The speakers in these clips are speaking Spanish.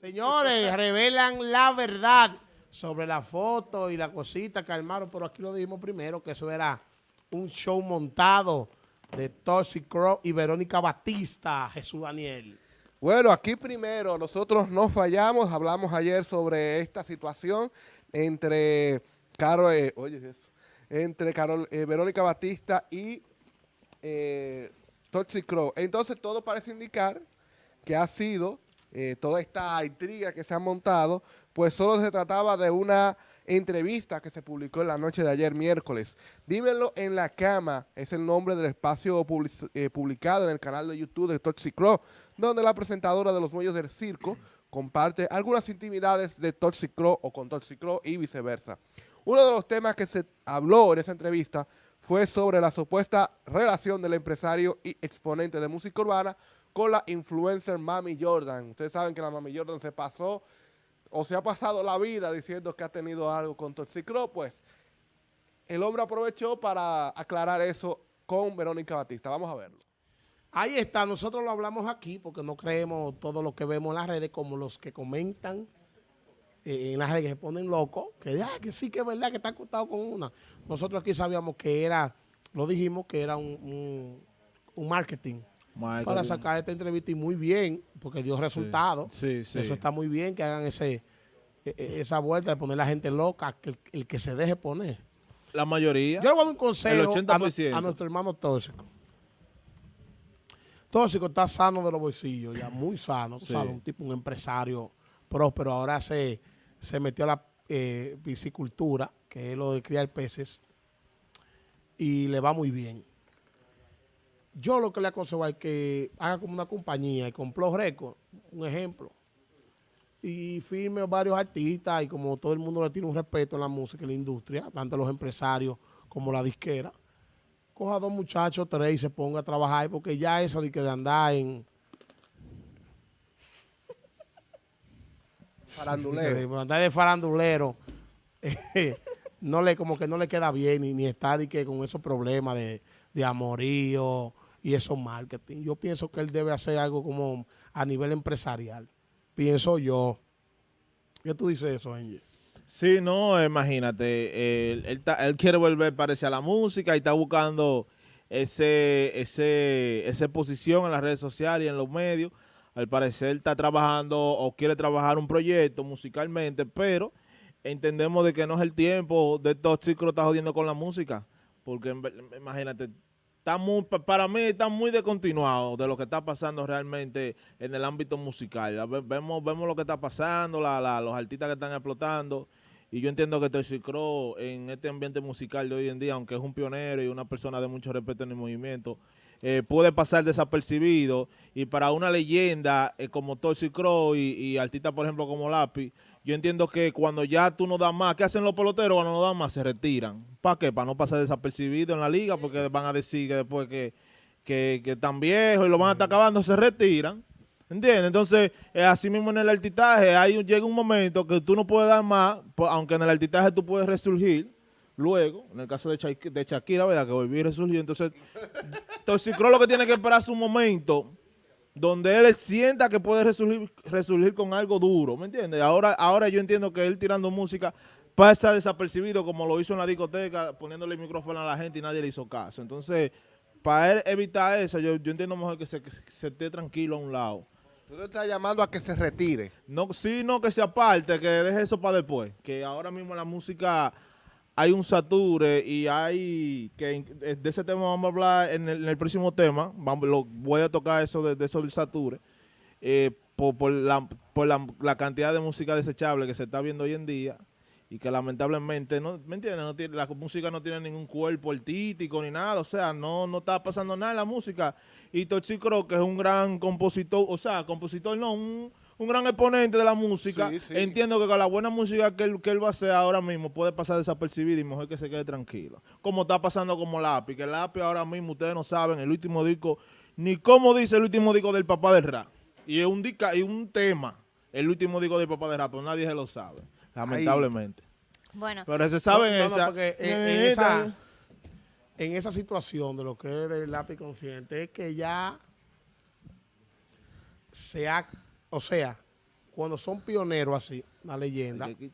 Señores, revelan la verdad sobre la foto y la cosita que armaron, pero aquí lo dijimos primero, que eso era un show montado de Toxic Crow y Verónica Batista, Jesús Daniel. Bueno, aquí primero nosotros no fallamos, hablamos ayer sobre esta situación entre Carol, eh, oye eso, entre Carol, eh, Verónica Batista y eh, Toxic Crow. Entonces todo parece indicar que ha sido eh, toda esta intriga que se ha montado, pues solo se trataba de una entrevista que se publicó en la noche de ayer, miércoles. Dímelo en la cama, es el nombre del espacio eh, publicado en el canal de YouTube de Toxic Crow, donde la presentadora de los muelles del circo comparte algunas intimidades de Toxic Crow o con Toxic Crow y viceversa. Uno de los temas que se habló en esa entrevista fue sobre la supuesta relación del empresario y exponente de música urbana con la influencer Mami Jordan. Ustedes saben que la Mami Jordan se pasó o se ha pasado la vida diciendo que ha tenido algo con Toxicro, pues el hombre aprovechó para aclarar eso con Verónica Batista. Vamos a verlo. Ahí está, nosotros lo hablamos aquí porque no creemos todo lo que vemos en las redes como los que comentan eh, en las redes que se ponen locos, que, ah, que sí que es verdad que está acostado con una. Nosotros aquí sabíamos que era, lo dijimos que era un marketing para sacar esta entrevista y muy bien, porque dio resultados. Sí, sí, Eso está muy bien que hagan ese e, e, esa vuelta de poner a la gente loca, que el, que se deje poner. La mayoría. Yo le voy a dar un consejo a, nuestro hermano Tóxico. Tóxico está sano de los bolsillos, ya muy sano, un tipo, un empresario próspero. Ahora se, se metió a la eh, piscicultura, que es lo de criar peces, y le va muy bien. Yo lo que le aconsejo es que haga como una compañía y compró récord, un ejemplo, y firme varios artistas y como todo el mundo le tiene un respeto en la música y la industria, tanto los empresarios como la disquera, coja dos muchachos, tres y se ponga a trabajar porque ya eso de que de andar en... Farandulero. andar de farandulero, no le, como que no le queda bien ni, ni estar que con esos problemas de, de amorío, y eso marketing. Yo pienso que él debe hacer algo como a nivel empresarial. Pienso yo. ¿Qué tú dices eso, Angel? Sí, no, imagínate, él, él, quiere volver, parece, a la música y está buscando ese, ese, esa posición en las redes sociales y en los medios. Al parecer está trabajando o quiere trabajar un proyecto musicalmente, pero entendemos de que no es el tiempo de estos chicos está jodiendo con la música. Porque imagínate, muy, para mí está muy descontinuado de lo que está pasando realmente en el ámbito musical. Vemos, vemos lo que está pasando, los artistas que están explotando. Y yo entiendo que Toxic Crow en este ambiente musical de hoy en día, aunque es un pionero y una persona de mucho respeto en el movimiento, eh, puede pasar desapercibido. Y para una leyenda eh, como Toxic Crow y, y artistas, por ejemplo, como Lápiz, yo entiendo que cuando ya tú no das más, ¿qué hacen los peloteros cuando no dan más? Se retiran. ¿Para qué? Para no pasar desapercibido en la liga, porque van a decir que después que, que, están viejos y lo van a estar acabando, se retiran. ¿Entiendes? Entonces, así mismo en el altitaje, hay, llega un momento que tú no puedes dar más, aunque en el altitaje tú puedes resurgir, luego, en el caso de, de Shakira, ¿verdad? Que volvió y resurgió. Entonces, creo lo que tiene que esperar su momento donde él sienta que puede resurgir, con algo duro, ¿me entiendes? Ahora, ahora yo entiendo que él tirando música pasa desapercibido como lo hizo en la discoteca, poniéndole el micrófono a la gente y nadie le hizo caso. Entonces, para él evitar eso, yo, entiendo mejor que se, esté tranquilo a un lado. ¿Tú le estás llamando a que se retire? No, sí, no, que se aparte, que deje eso para después. Que ahora mismo la música hay un sature y hay que eh, de ese tema vamos a hablar en el, próximo tema. Vamos, lo, voy a tocar eso de, eso del sature. Eh, por, la, por la, cantidad de música desechable que se está viendo hoy en día y que lamentablemente, no, ¿me entiendes? No tiene, la música no tiene ningún cuerpo artístico ni nada, o sea, no, no está pasando nada en la música. Y Tochi creo que es un gran compositor, o sea, compositor no, un un gran exponente de la música. Entiendo que con la buena música que él, que él va a hacer ahora mismo puede pasar desapercibido y mejor que se quede tranquilo. Como está pasando como Lápiz, que Lápiz ahora mismo, ustedes no saben, el último disco, ni cómo dice el último disco del papá del rap. Y es un, y un tema, el último disco del papá del rap, pero nadie se lo sabe, lamentablemente. Bueno. Pero se sabe en, esa, en, esa, situación de lo que es el lápiz consciente, es que ya se ha o sea, cuando son pioneros así, una leyenda, que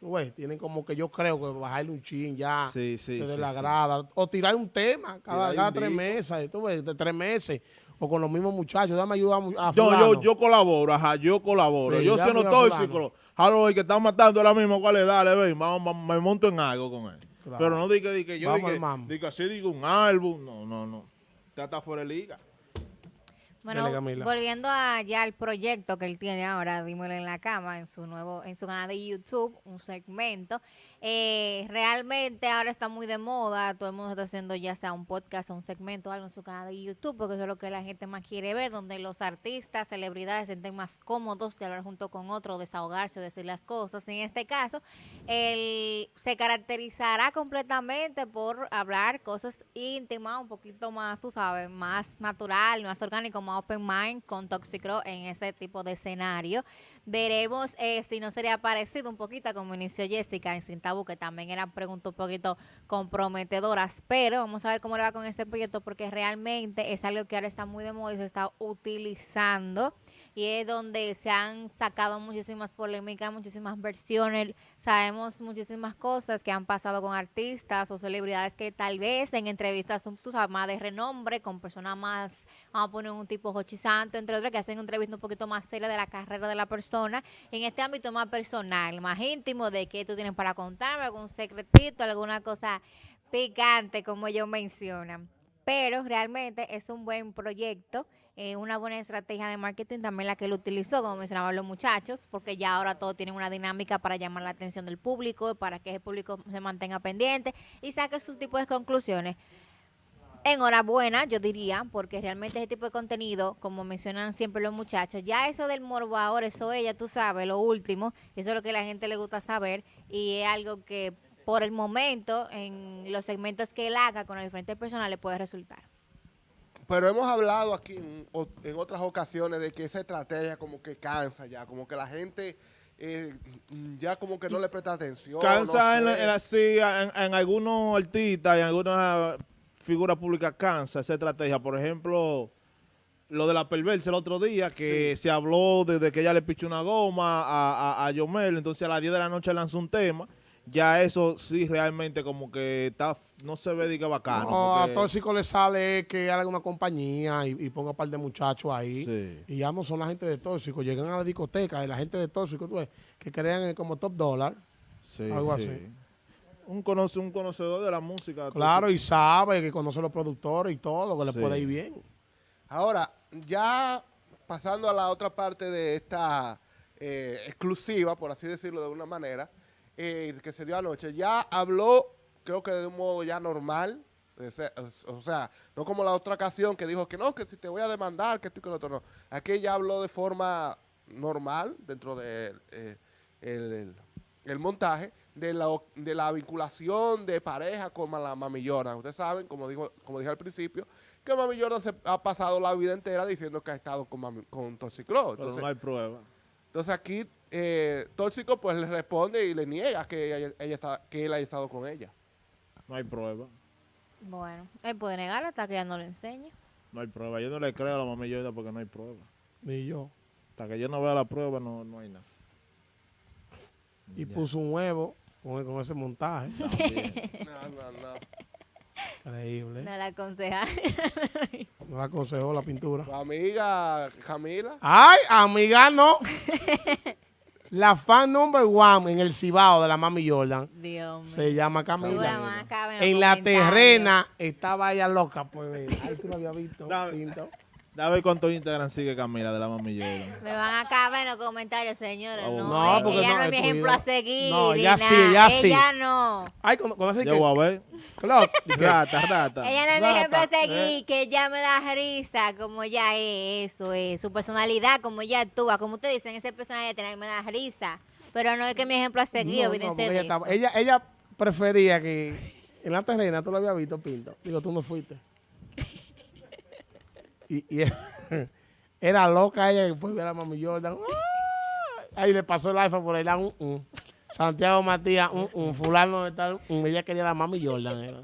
ves, tienen como que yo creo que bajarle un chin ya Sí, sí, desde sí, la grada, o tirar un tema cada, Tirar cada un tres disco. meses, tú ves, de tres meses, o con los mismos muchachos, dame ayuda a, a Yo, fulano. yo, yo colaboro, ajá, yo colaboro. Yo siendo a tóxico, jalo el que está matando ahora mismo, ¿cuál es? Dale, ven, vamos, me monto en algo con él. Claro. Pero no diga que, yo Vamos diga, diga así, digo un álbum. No, no, no. Ya está fuera de liga. Bueno, Dale, volviendo a ya al proyecto que él tiene ahora, dímelo en la cama, en su nuevo, en su canal de YouTube, un segmento. Eh, realmente ahora está muy de moda, todo el mundo está haciendo ya sea un podcast o un segmento algo en su canal de YouTube, porque eso es lo que la gente más quiere ver, donde los artistas, celebridades se sienten más cómodos de hablar junto con otro, desahogarse o decir las cosas. En este caso, él se caracterizará completamente por hablar cosas íntimas, un poquito más, tú sabes, más natural, más orgánico, más open mind con Toxicro en ese tipo de escenario. Veremos eh, si no sería parecido un poquito como inició Jessica en Sin Tabú, que también eran preguntas un poquito comprometedoras, pero vamos a ver cómo le va con este proyecto porque realmente es algo que ahora está muy de moda y se está utilizando y es donde se han sacado muchísimas polémicas, muchísimas versiones, sabemos muchísimas cosas que han pasado con artistas o celebridades que tal vez en entrevistas tú sabes, más de renombre, con personas más, vamos a poner un tipo Hochi Santo, entre otras, que hacen entrevistas un poquito más serias de la carrera de la persona, en este ámbito más personal, más íntimo, de qué tú tienes para contarme, algún secretito, alguna cosa picante, como ellos mencionan. Pero realmente es un buen proyecto, eh, una buena estrategia de marketing también la que él utilizó, como mencionaban los muchachos, porque ya ahora todos tienen una dinámica para llamar la atención del público, para que el público se mantenga pendiente y saque sus tipos de conclusiones. Enhorabuena, yo diría, porque realmente ese tipo de contenido, como mencionan siempre los muchachos, ya eso del morbo ahora, eso ella, tú sabes, lo último, eso es lo que a la gente le gusta saber y es algo que por el momento en los segmentos que él haga con los diferentes personas le puede resultar. Pero hemos hablado aquí en, o- en otras ocasiones de que esa estrategia como que cansa ya, como que la gente eh, ya como que no le presta atención. Cansa no en, la- sé. en la- sí, en, en algunos artistas y en algunas figuras públicas cansa esa estrategia. Por ejemplo, lo de la perversa el otro día, que se habló desde que ella le pichó una goma a, a, a Yomel, entonces a las 10 de la noche lanzó un tema. Ya eso sí realmente como que está no se ve diga bacano. No, a porque- Tóxico le sale que haga una compañía y, y ponga un par de muchachos ahí. Sí. Y ya no son la gente de Tóxico. Llegan a la discoteca y la gente de Tóxico, tú ves, que crean eh, como top dólar. Sí, Algo sí. así. Un, conoce, un conocedor de la música. Claro, y sabe que conoce a los productores y todo, que le puede ir bien. Ahora, ya pasando a la otra parte de esta eh, exclusiva, por así decirlo de una manera, eh, que se dio anoche, ya habló, creo que de un modo ya normal, o sea, no como la otra ocasión que dijo que no, que si te voy a demandar, que y que lo otro, no. Aquí ya habló de forma normal, dentro del de, el, el- el montaje, de la, de la vinculación de pareja con la Mami Jordan. Ustedes saben, como, digo, como dije al principio, que Mami Jordan se ha pasado la vida entera diciendo que ha estado con, Mami, con Toxicro. Pero Entonces, no hay prueba. entonces aquí eh, Tóxico pues le responde y le niega que, ella, ella está, que él haya estado con ella. No hay prueba. Bueno, él puede negarlo hasta que ya no lo enseñe. No hay prueba. Yo no le creo a la mamá Yoda porque no hay prueba. Ni yo. Hasta que yo no vea la prueba no, no hay nada. Y Ya. puso un huevo con, con ese montaje. No, no, no. Increíble. No le aconseja. No le aconsejó la pintura. Tu amiga Camila. Ay, amiga, no. la fan number one en el Cibao de la Mami Jordan Dios mío. se llama Camila. En la terrena estaba ella loca, pues. Ay, tú lo habías visto. Pinto. Dame ver cuánto Instagram sigue Camila de la mami Jordan. Me van a caber en los comentarios, señores. Oh, no, no, eh, porque ella no, no, es mi ejemplo a seguir. No, ella sí, ella sí. Ella no. Ay, cuando, cuando hace Yo que. voy a ver. Dije, Rata, rata. Ella no es mi ejemplo a eh. seguir, que ella me da risa, como ella es, eso es, su personalidad, como ella actúa, como ustedes dicen, ese personaje tiene- me da risa, pero no es que mi ejemplo a seguir, no, no, ella, estaba- ella, ella prefería que en la terrena tú lo habías visto, Pinto. Digo, tú no fuiste. Y, y era loca ella que después ver a Mami Jordan. ¡ay! Ahí le pasó el iPhone por ahí. la, un. Santiago Matías, un, un. fulano de tal. Ella quería la Mami Jordan. era.